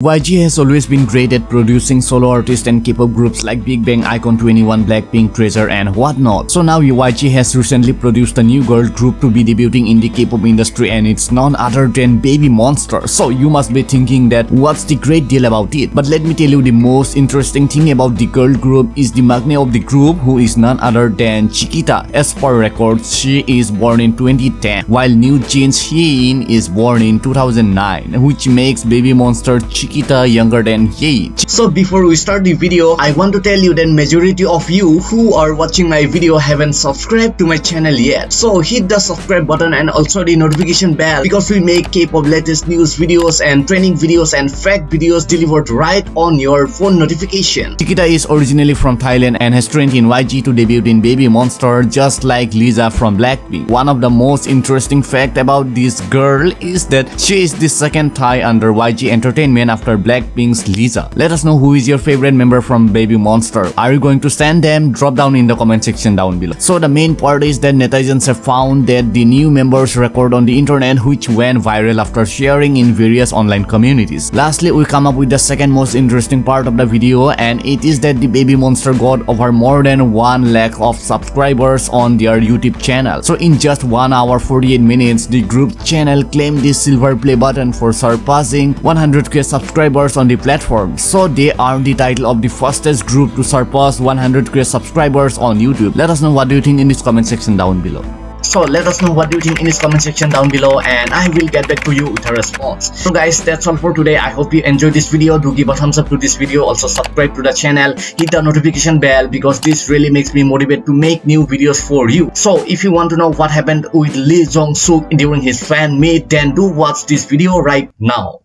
YG has always been great at producing solo artists and K-pop groups like Big Bang, iKON 2NE1, Blackpink, Treasure and whatnot. So now YG has recently produced a new girl group to be debuting in the K-pop industry and it's none other than Baby Monster. So you must be thinking that what's the great deal about it? But let me tell you the most interesting thing about the girl group is the maknae of the group who is none other than Chiquita. As per records, she is born in 2010 while NewJeans Hyein is born in 2009 which makes Baby Monster Chiquita Chiquita younger than Ye. So before we start the video, I want to tell you that majority of you who are watching my video haven't subscribed to my channel yet. So hit the subscribe button and also the notification bell because we make K-pop latest news videos and training videos and fact videos delivered right on your phone notification. Chiquita is originally from Thailand and has trained in YG to debut in Baby Monster just like Lisa from Blackpink. One of the most interesting fact about this girl is that she is the second Thai under YG Entertainment after Blackpink's Lisa. Let us know who is your favorite member from Baby Monster. Are you going to stand them? Drop down in the comment section down below. So the main part is that netizens have found that the new members record on the internet which went viral after sharing in various online communities. Lastly, we come up with the second most interesting part of the video and it is that the Baby Monster got over more than 1 lakh of subscribers on their YouTube channel. So in just 1 hour 48 minutes, the group channel claimed the silver play button for surpassing 100k subscribers subscribers on the platform, so they are the title of the fastest group to surpass 100k subscribers on YouTube. Let us know what do you think in this comment section down below. So let us know what do you think in this comment section down below and I will get back to you with a response. So guys that's all for today. I hope you enjoyed this video. Do give a thumbs up to this video. Also subscribe to the channel. Hit the notification bell because this really makes me motivate to make new videos for you. So if you want to know what happened with Lee Jong Suk during his fan meet then do watch this video right now.